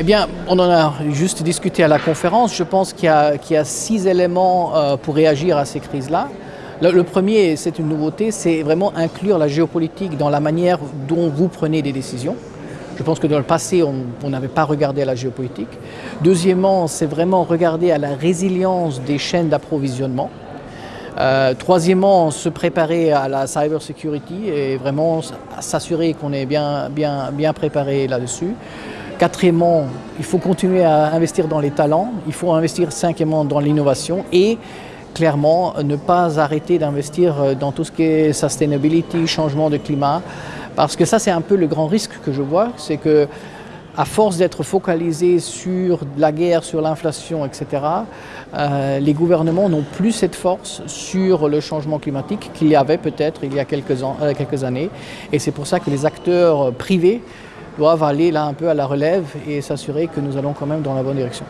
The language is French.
Eh bien, on en a juste discuté à la conférence. Je pense qu'il y, a six éléments euh, pour réagir à ces crises-là. Le, premier, c'est une nouveauté, c'est vraiment inclure la géopolitique dans la manière dont vous prenez des décisions. Je pense que dans le passé, on n'avait pas regardé la géopolitique. Deuxièmement, c'est vraiment regarder à la résilience des chaînes d'approvisionnement. Euh, troisièmement, se préparer à la cyber security et vraiment s'assurer qu'on est bien, bien, bien préparé là-dessus. Quatrièmement, il faut continuer à investir dans les talents, il faut investir cinquièmement dans l'innovation et clairement ne pas arrêter d'investir dans tout ce qui est sustainability, changement de climat, parce que ça c'est un peu le grand risque que je vois, c'est que à force d'être focalisé sur la guerre, sur l'inflation, etc., euh, les gouvernements n'ont plus cette force sur le changement climatique qu'il y avait peut-être il y a quelques, euh, quelques années. Et c'est pour ça que les acteurs privés doivent aller là un peu à la relève et s'assurer que nous allons quand même dans la bonne direction.